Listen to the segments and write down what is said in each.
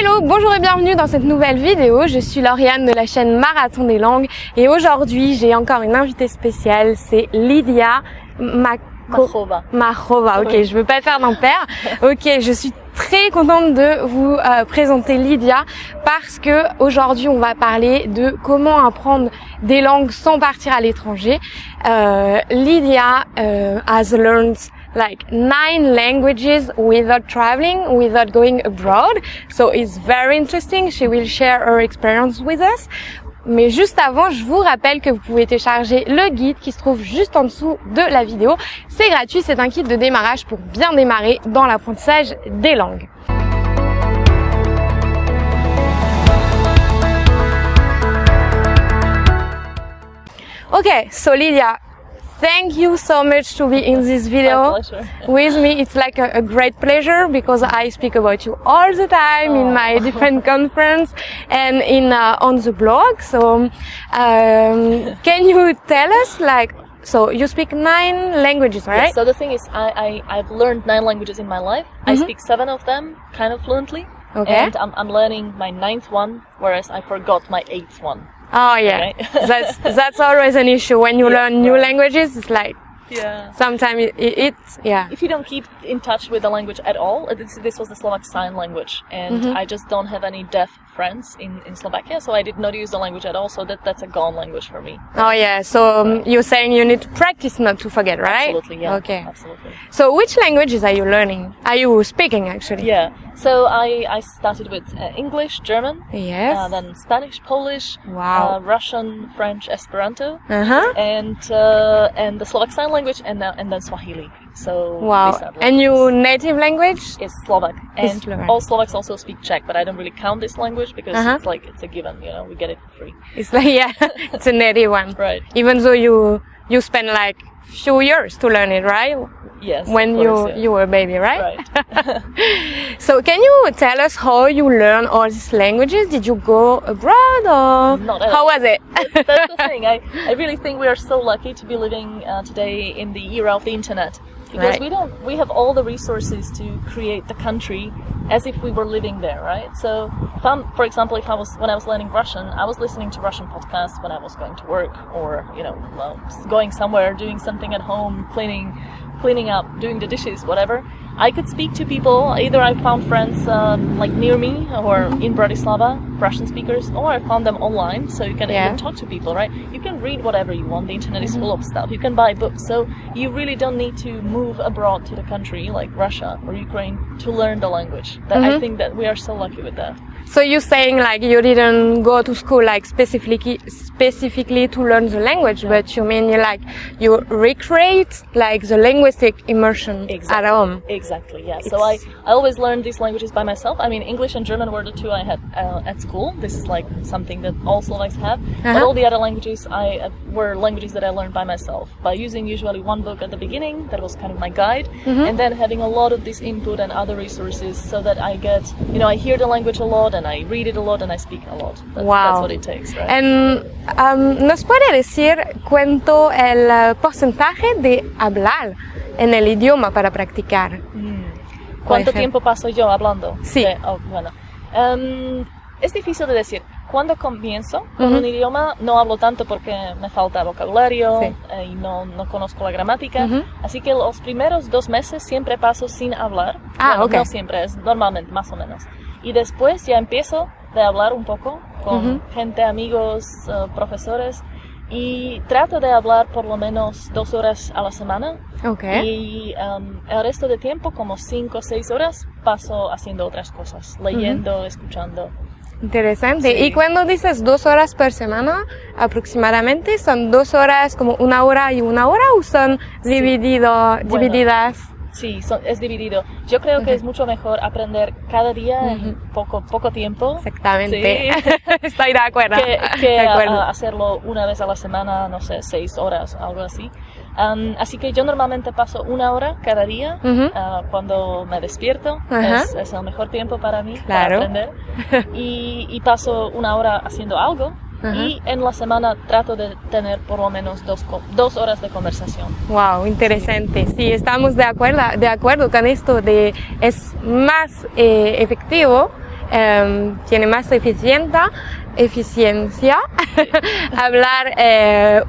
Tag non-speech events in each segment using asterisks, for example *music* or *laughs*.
Hello, bonjour et bienvenue dans cette nouvelle vidéo. Je suis Lauriane de la chaîne Marathon des langues et aujourd'hui j'ai encore une invitée spéciale, c'est Lydia Machova. Machova, ok, je veux pas faire d'impair. Ok, je suis très contente de vous euh, présenter Lydia parce que aujourd'hui on va parler de comment apprendre des langues sans partir à l'étranger. Euh, Lydia euh, has learned like nine languages without traveling, without going abroad. So it's very interesting. She will share her experience with us. Mais juste avant, je vous rappelle que vous pouvez télécharger le guide qui se trouve juste en dessous de la vidéo. C'est gratuit, c'est un kit de démarrage pour bien démarrer dans l'apprentissage des langues. Okay, so Lydia, Thank you so much to be in this video *laughs* with me. It's like a, a, great pleasure because I speak about you all the time oh. in my oh. different conference and in uh, on the blog. So, um, can you tell us like so you speak nine languages, right? Yes, so the thing is, I, I have learned nine languages in my life. Mm -hmm. I mm-hmm. speak seven of them kind of fluently. Okay. And I'm, I'm learning my ninth one, whereas I forgot my eighth one. Oh yeah, right? *laughs* that's that's always an issue when you yeah, learn new right. languages. It's like yeah. Sometimes it, it, it's yeah. If you don't keep in touch with the language at all, this, this was the Slovak sign language, and mm-hmm. I just don't have any deaf friends in, in Slovakia, so I did not use the language at all. So that that's a gone language for me. Oh yeah. So um, you're saying you need to practice not to forget, right? Absolutely. Yeah. Okay. Absolutely. So which languages are you learning? Are you speaking actually? Yeah. So I I started with uh, English, German. Yes. Uh, then Spanish, Polish. Wow. Uh, Russian, French, Esperanto. Uh huh. And uh, and the Slovak sign language, and then and then Swahili. So wow. And your native language is Slovak, and Slovak. all Slovaks also speak Czech, but I don't really count this language because uh -huh. it's like it's a given. You know, we get it for free. It's like *laughs* yeah, it's a native one. *laughs* Right. Even though you you spend like few years to learn it, right? Yes. When course, you yeah. you were a baby, right? Right. *laughs* so can you tell us how you learn all these languages? Did you go abroad or Not how was it? that's, that's the thing. *laughs* I, I really think we are so lucky to be living uh, today in the era of the internet because Right. we don't we have all the resources to create the country as if we were living there right so if I'm, for example if i was when i was learning russian i was listening to russian podcasts when i was going to work or you know well, going somewhere doing something at home cleaning cleaning up doing the dishes whatever. I could speak to people. Either i found friends um, like near me or in bratislava russian speakers or i found them online so you can Yeah. even talk to people right? You can read whatever you want. The internet is full of stuff. You can buy books. So you really don't need to move abroad to the country like russia or ukraine to learn the language. That i think that we are so lucky with that So you're saying like you didn't go to school like specifically specifically to learn the language, but you mean you like you recreate like the linguistic immersion at home. Exactly, yeah. So I, I always learned these languages by myself. I mean, English and German were the two I had uh, at school. This is like something that all Slovaks have. But Uh-huh. all the other languages I uh, were languages that I learned by myself by using usually one book at the beginning that was kind of my guide, Mm-hmm. and then having a lot of this input and other resources so that I get, you know, I hear the language a lot and I read it a lot and I speak a lot. That's, Wow. that's what it takes, right? And, um, ¿Nos puede decir cuánto el uh, porcentaje de hablar en el idioma para practicar? ¿Cuánto ejemplo. tiempo paso yo hablando? Sí. De- oh, bueno. Em, es difícil de decir. Cuando comienzo con un idioma no hablo tanto porque me falta vocabulario Sí. eh, y no, no conozco la gramática. Ujú. Así que los primeros dos meses siempre paso sin hablar. Ah, Bueno, ok. No siempre, es normalmente, más o menos. Y después ya empiezo de hablar un poco con Ujú. gente, amigos, eh, profesores. Y trato de hablar por lo menos dos horas a la semana. Ok. Y um, el resto de tiempo, como 5 o 6 horas, paso haciendo otras cosas, leyendo, escuchando. Interesante. Sí. Y cuando dices dos horas por semana, aproximadamente, ¿son dos horas como una hora y una hora o son dividido, Bueno. divididas? Sí, son- es dividido. Yo creo que es mucho mejor aprender cada día en poco, poco tiempo Exactamente. Sí. *laughs* Estoy de acuerdo. que, que de acuerdo. a- hacerlo una vez a la semana, no sé, 6 horas, algo así. Um, así que yo normalmente paso una hora cada día ah, cuando me despierto. Es, es el mejor tiempo para mí Claro. para aprender. *laughs* Y, y paso una hora haciendo algo. Y en la semana trato de tener por lo menos dos, dos horas de conversación. Wow, interesante. Sí, estamos de acuerdo, de acuerdo con esto de es más eh, efectivo eh, tiene más eficiencia, eficiencia *laughs* hablar eh,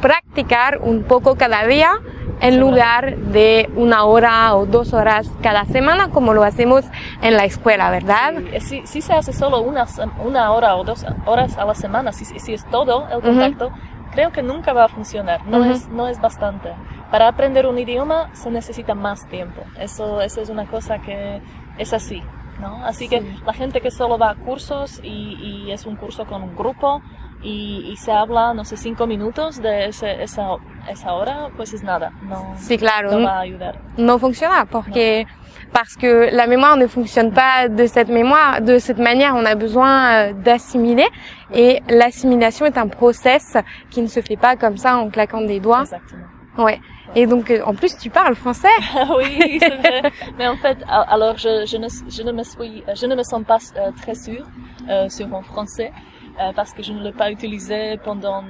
practicar un poco cada día en lugar de una hora o dos horas cada semana como lo hacemos en la escuela, ¿verdad? Sí, si, si se hace solo una, una hora o dos horas a la semana, si, si es todo el contacto, creo que nunca va a funcionar, no, es, no es bastante. Para aprender un idioma se necesita más tiempo, eso, eso es una cosa que es así. ¿no? Así que la gente que solo va a cursos y, y es un curso con un grupo, y, se habla, no sé, cinco minutos de ese, esa, esa hora, pues es nada, no, sí, claro. no va a ayudar. No funciona porque, no. parce que la mémoire ne fonctionne pas de cette mémoire, de cette manière, on a besoin euh, d'assimiler et l'assimilation est un process qui ne se fait pas comme ça en claquant des doigts. Exactement. Ouais. Et donc, euh, en plus, tu parles français. *laughs* oui, c'est vrai. Mais en fait, alors, je, je, ne, je ne me suis, je ne me sens pas euh, très sûre euh, sur mon français. Euh, parce que je ne l'ai pas utilisé pendant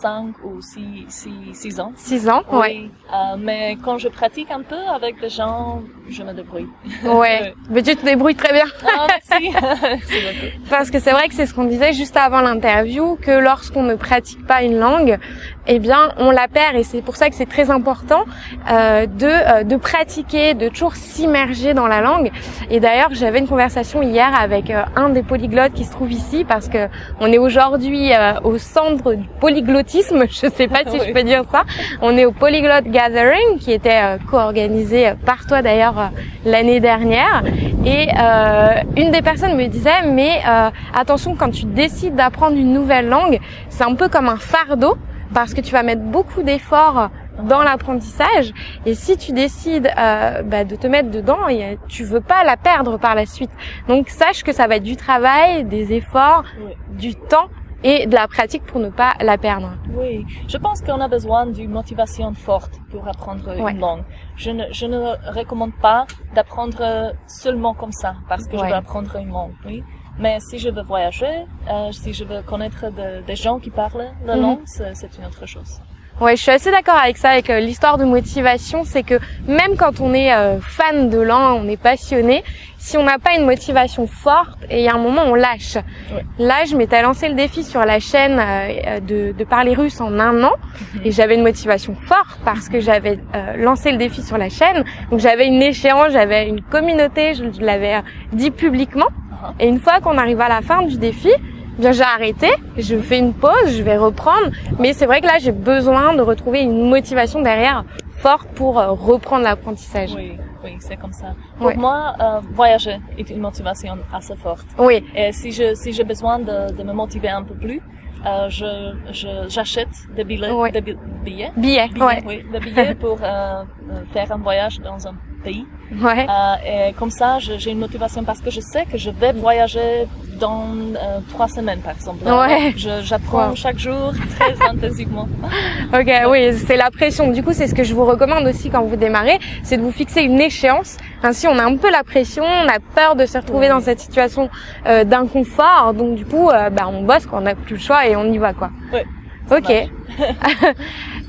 5 ou 6, 6, 6 ans. 6 ans, oui. ouais. Euh, mais quand je pratique un peu avec des gens, je me débrouille. Ouais, *laughs* mais tu te débrouilles très bien. Ah, merci. *laughs* Parce que c'est vrai que c'est ce qu'on disait juste avant l'interview, que lorsqu'on ne pratique pas une langue, eh bien, on la perd et c'est pour ça que c'est très important euh, de, euh, de pratiquer, de toujours s'immerger dans la langue. Et d'ailleurs, j'avais une conversation hier avec euh, un des polyglottes qui se trouve ici parce que on est aujourd'hui euh, au centre du polyglottisme, *laughs* je sais pas si Oui. je peux dire ça. On est au Polyglot Gathering qui était euh, co-organisé par toi d'ailleurs l'année dernière. Et euh, une des personnes me disait mais euh, attention quand tu décides d'apprendre une nouvelle langue, c'est un peu comme un fardeau parce que tu vas mettre beaucoup d'efforts dans l'apprentissage et si tu décides euh, bah, de te mettre dedans et, euh, tu veux pas la perdre par la suite donc sache que ça va être du travail des efforts Oui. du temps et de la pratique pour ne pas la perdre Oui, je pense qu'on a besoin d'une motivation forte pour apprendre Ouais. une langue. Je ne, je ne recommande pas d'apprendre seulement comme ça, parce que je veux apprendre une langue, oui. Mais si je veux voyager, euh, si je veux connaître de- des gens qui parlent la Mhm. langue, c'est c'est une autre chose. Ouais, je suis assez d'accord avec ça, avec euh, l'histoire de motivation, c'est que même quand on est euh, fan de langue, on est passionné, si on n'a pas une motivation forte, et il y a un moment on lâche. Ouais. Là, je m'étais lancé le défi sur la chaîne euh, de, de parler russe en un an, et j'avais une motivation forte parce que j'avais euh, lancé le défi sur la chaîne, donc j'avais une échéance, j'avais une communauté, je, je l'avais euh, dit publiquement. Et une fois qu'on arrive à la fin du défi, eh bien j'ai arrêté, je fais une pause, je vais reprendre, mais c'est vrai que là j'ai besoin de retrouver une motivation derrière forte pour euh, reprendre l'apprentissage. Oui, oui, c'est comme ça. Pour moi, euh, voyager est une motivation assez forte. Oui, Et si je si j'ai besoin de, de me motiver un peu plus, euh, je je- j'achète des billets, Ouais. des bi- billets, billet, billets, ouais, oui, des billets pour euh, euh, faire un voyage dans un pays. ouais, Euh, et comme ça, j'ai une motivation parce que je sais que je vais voyager dans euh, trois semaines, par exemple. Ouais. J'apprends Wow. chaque jour très *laughs* intensivement. ok, oui, c'est la pression. Du coup, c'est ce que je vous recommande aussi quand vous démarrez, c'est de vous fixer une échéance. Ainsi, on a un peu la pression, on a peur de se retrouver Ouais. dans cette situation euh, d'inconfort, donc du coup, euh, bah, on bosse, quoi, on n'a plus le choix et on y va, quoi. Ouais, Ok.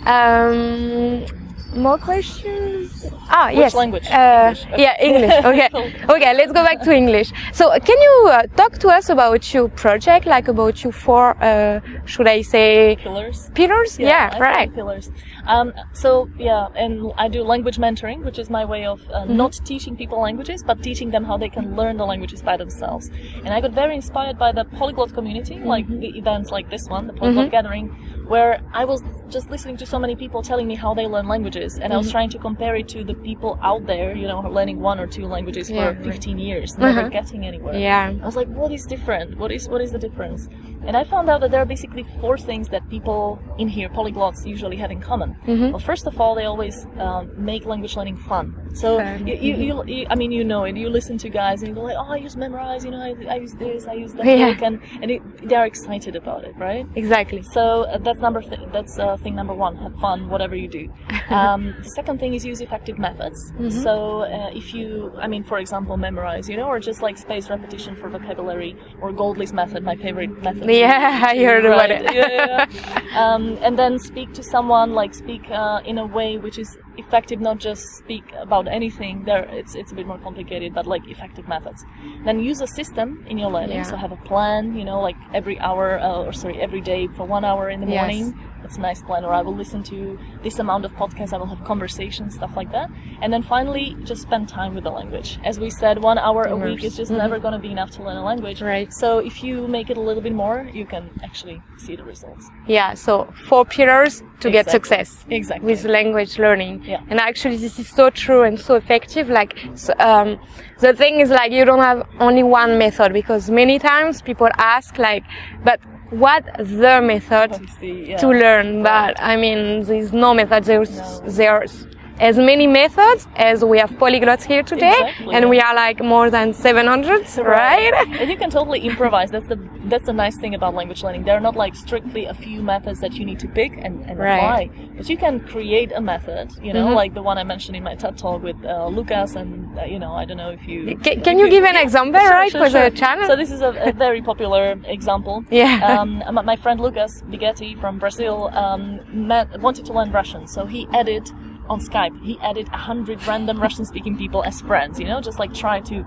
um, *laughs* *laughs* more questions? Ah, Which yes. language? Uh, English. Yeah, English. *laughs* Okay. okay, let's go back to English. So, can you uh, talk to us about your project, like about your four, uh, should I say, Pillars. pillars? Yeah, think right. Pillars. Um, so yeah, and I do language mentoring, which is my way of uh, Mm-hmm. not teaching people languages, but teaching them how they can learn the languages by themselves. And I got very inspired by the polyglot community, like Mm-hmm. the events like this one, the polyglot gathering, where I was just listening to so many people telling me how they learn languages, and I Mm-hmm. was trying to compare it to the people out there, you know, learning one or two languages Yeah, for right. 15 years, never Uh-huh. getting anywhere. Yeah. I was like, what is different? What is what is the difference? And I found out that there are basically four things that people in here, polyglots, usually have in common. Mhm. Well, first of all, they always um, make language learning fun. So you, you, you, you, I mean, you know it. You listen to guys and you go like, oh, I use Memrise. You know, I, I use this, I use that, Yeah. book," and and it, they're excited about it, right? Exactly. So uh, that's number th- that's uh, thing number one. Have fun, whatever you do. *laughs* Um, the second thing is use effective methods. So uh, if you, I mean, for example, Memrise, you know, or just like space repetition for vocabulary, or Goldlist method, my favorite method. Yeah, *laughs* I heard about it. yeah, yeah, yeah. um, and then speak to someone, like speak uh, in a way which is effective, not just speak about anything. There, it's it's a bit more complicated, but like effective methods. Then use a system in your learning. So have a plan. You know, like every hour, uh, or sorry, every day for one hour in the Yes. It's a nice plan. Or I will listen to this amount of podcasts. I will have conversations, stuff like that. And then finally, just spend time with the language. As we said, one hour a week is just never going to be enough to learn a language. Mm-hmm. Right. So if you make it a little bit more, you can actually see the results. Yeah, so four pillars to get success Exactly. with language learning. Yeah. And actually, this is so true and so effective. Like, so, um, the thing is, like, you don't have only one method because many times people ask, like, but what the method yeah. to learn? But I mean, there's no method. There's No. there's as many methods as we have polyglots here today, Exactly, and yeah. we are like more than 700, right? and you can totally improvise. That's the that's the nice thing about language learning. There are not like strictly a few methods that you need to pick and, and Right. apply, but you can create a method. You know, Mhm. like the one I mentioned in my TED talk with uh, Lucas, and uh, you know, I don't know if you Can, can if you give an example, Sure, right, sure, for sure. the channel? So this is a, a very popular example. *laughs* Yeah. Um, my- my friend Lucas Bigetti from Brazil um, met, wanted to learn Russian, so he added on Skype. He added a hundred random Russian-speaking people as friends. You know, just like try to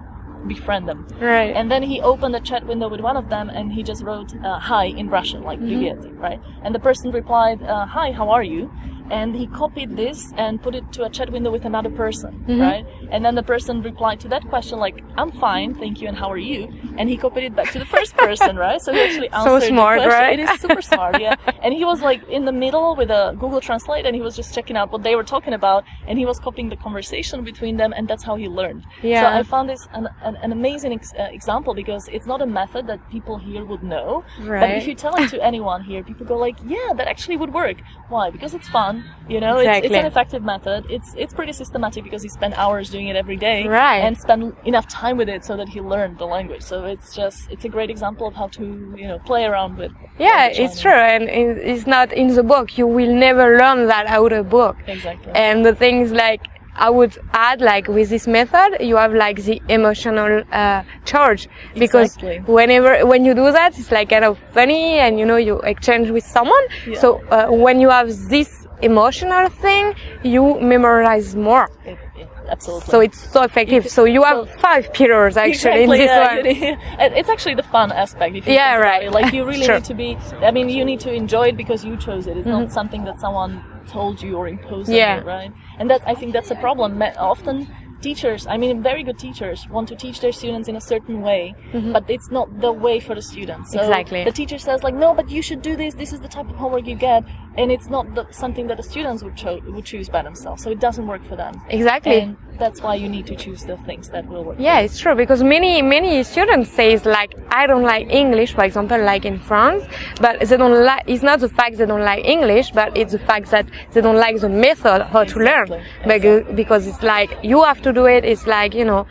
befriend them. right. And then he opened a chat window with one of them, and he just wrote uh, "Hi" in Russian, like "Привет," right? And the person replied, uh, "Hi, how are you?" And he copied this and put it to a chat window with another person, right? And then the person replied to that question like, "I'm fine, thank you, and how are you?" And he copied it back to the first person, right? So he actually *laughs* answered So smart, the question. right? It is super smart, yeah. *laughs* And he was like in the middle with a Google Translate, and he was just checking out what they were talking about, and he was copying the conversation between them, and that's how he learned. Yeah. So. I found this an, an, an amazing ex- uh, example because it's not a method that people here would know. right. But if you tell it to anyone here, people go like, "Yeah, that actually would work." Why? Because it's fun. You know, it's, it's an effective method. It's it's pretty systematic because he spent hours doing it every day, Right. And spend enough time with it so that he learned the language. So it's just it's a great example of how to you know play around with. Yeah, it's true, and it's not in the book. You will never learn that out of book. Exactly. And the things like I would add, like with this method, you have like the emotional uh, charge because Exactly. whenever when you do that, it's like kind of funny, and you know you exchange with someone. Yeah. So uh, when you have this emotional thing, you memorize more. It- it- absolutely. So it's so effective. So you have so- five pillars actually exactly, in this yeah, one. you *laughs* It's actually the fun aspect. If you Yeah, right. it. Like you *laughs* really Sure. need to be. I mean, you need to enjoy it because you chose it. It's Mm-hmm. not something that someone told you or imposed Yeah. on you, right? And that I think that's a problem. Often teachers, I mean, very good teachers want to teach their students in a certain way, but it's not the way for the students. So Mm-hmm. Exactly. The teacher says like, no, but you should do this. This is the type of homework you get, and it's not the, something that the students would cho- would choose by themselves. So it doesn't work for them. Exactly. And that's why you need to choose the things that will work. Yeah, it's true because many many students says like I don't like English, for example, like in France, but they don't like. It's not the fact they don't like English, but it's the fact that they don't like the method how to learn. Exactly, because it's like you have to do it. It's like you know,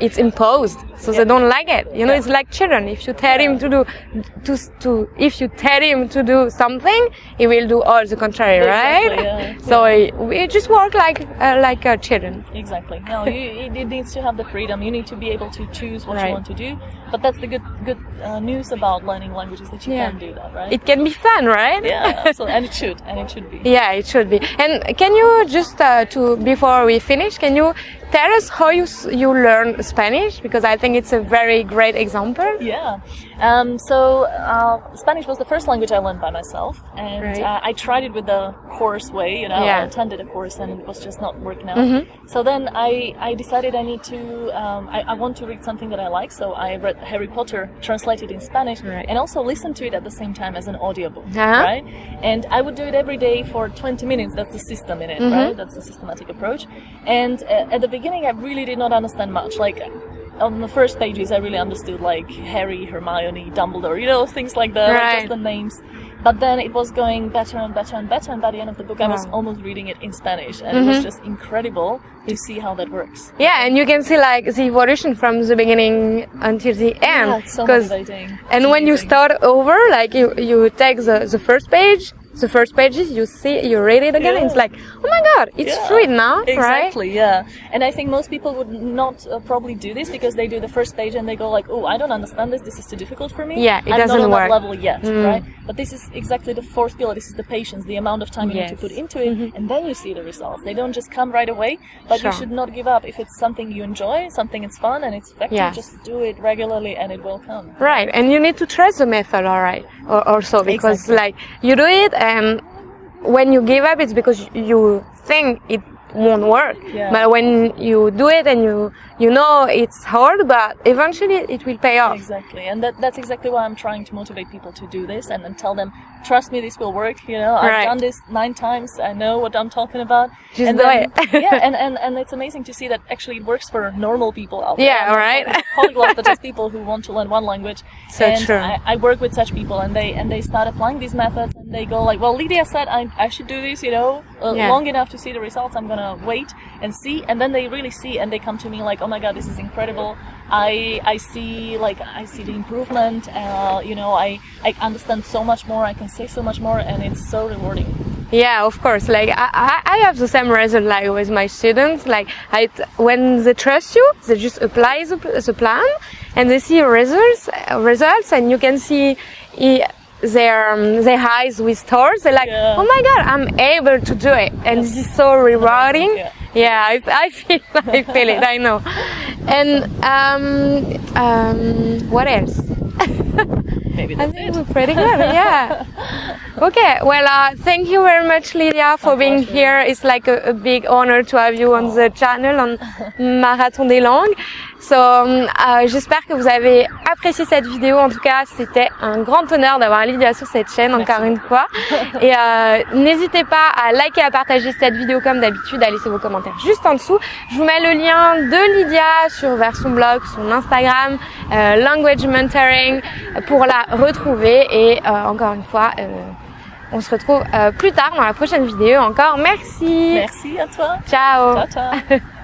it's imposed, so they don't like it. You know, Yeah. it's like children. If you tell him to do to to if you tell him to do something, he will do all the contrary, Exactly, right? yeah, *laughs* So we just work like uh, like uh, children. Exactly. No, you, it, it needs to have the freedom. You need to be able to choose what Right. you want to do. But that's the good good uh, news about learning languages that you Yeah. can do that, right? It can be fun, right? yeah, *laughs* absolutely. and it should, and it should be. Yeah, it should be. And can you just uh, to before we finish, can you tell us how you you learn Spanish? Because I think it's a very great example. Yeah. Um, so uh, Spanish was the first language I learned by myself, and Right. uh, I tried it with the course way. You know, Yeah. I attended a course, and it was just not working out. Mhm. So then I, I decided I need to um, I, I want to read something that I like. So I read Harry Potter translated in Spanish, Right. and also listened to it at the same time as an audiobook. Uh-huh. Right. And I would do it every day for 20 minutes. That's the system in it, Mm-hmm. right? That's the systematic approach. And uh, at the beginning, I really did not understand much. Like on the first pages, I really understood like Harry, Hermione, Dumbledore, you know, things like that, like just the names. But then it was going better and better and better, and by the end of the book, I was almost reading it in Spanish, and it was mm-hmm. just incredible to see how that works. Yeah, and you can see like the evolution from the beginning until the end. Yeah, so motivating. and It's when you start over, like you you take the the first page, the first pages, you see, you read it again, Yeah. it's like, oh my god, it's Yeah, fluid now, right? Exactly, yeah. And I think most people would not uh, probably do this because they do the first page and they go like, "Oh, I don't understand this. This is too difficult for me." Yeah, it I'm doesn't not on work. that level yet, Mm. right? But this is exactly the fourth pillar. This is the patience, the amount of time you need to put into it, and then you see the results. They don't just come right away. But Sure. you should not give up if it's something you enjoy, something it's fun and it's effective. Yeah. Just do it regularly, and it will come. Right, and you need to trust the method, all right, or also because Exactly. like you do it, and when you give up, it's because you think it won't work. Yeah. But when you do it and you you know it's hard, but eventually it will pay off. Exactly, and that, that's exactly why I'm trying to motivate people to do this and then tell them, trust me, this will work. You know, I've done this nine times. I know what I'm talking about. Just and do then, it. *laughs* yeah, and, and, and it's amazing to see that actually it works for normal people out there. Yeah, I'm not Polyglots, but just *laughs* people who want to learn one language. So and true. I, I work with such people, and they and they start applying these methods, and they go like, well, Lydia said I, I should do this, you know, uh, Yeah. long enough to see the results. I'm gonna wait and see, and then they really see, and they come to me like, oh my god, this is incredible. I I see like I see the improvement. Uh, you know, I I understand so much more. I can say so much more, and it's so rewarding. Yeah, of course. Like I, I I have the same result like with my students. Like I, when they trust you, they just apply the, the plan, and they see results, results, and you can see their um, their eyes with stars. They're like, Yeah. oh my god, I'm able to do it, and this is so rewarding. yeah. Yeah, I, I feel *laughs* I feel it. I know. And um, um, what else? Maybe *laughs* I think it. we're pretty good, yeah. *laughs* Okay, well, uh, thank you very much, Lydia, for being here. It's like a, a big honor to have you on the channel, on Marathon des Langues. So, um, euh, j'espère que vous avez apprécié cette vidéo. En tout cas, c'était un grand honneur d'avoir Lydia sur cette chaîne, encore une fois. *laughs* Et euh, n'hésitez pas à liker, à partager cette vidéo comme d'habitude, à laisser vos commentaires juste en dessous. Je vous mets le lien de Lydia sur vers son blog, son Instagram, euh, Language Mentoring, pour la retrouver. Et euh, encore une fois, euh, on se retrouve euh, plus tard dans la prochaine vidéo. Encore merci. Merci à toi. Ciao. Ciao, ciao. *laughs*